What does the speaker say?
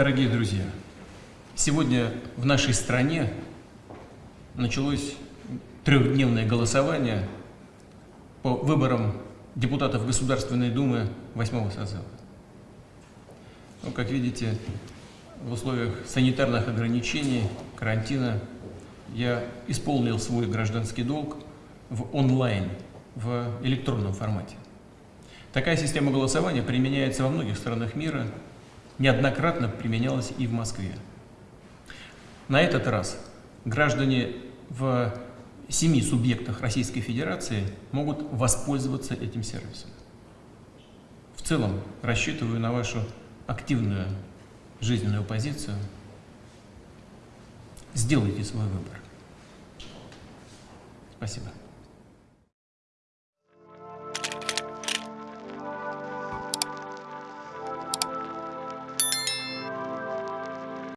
Дорогие друзья, сегодня в нашей стране началось трехдневное голосование по выборам депутатов Государственной Думы восьмого созыва. Ну, как видите, в условиях санитарных ограничений, карантина, я исполнил свой гражданский долг в онлайн, в электронном формате. Такая система голосования применяется во многих странах мира, неоднократно применялась и в Москве. На этот раз граждане в семи субъектах Российской Федерации могут воспользоваться этим сервисом. В целом рассчитываю на вашу активную жизненную позицию. Сделайте свой выбор. Спасибо.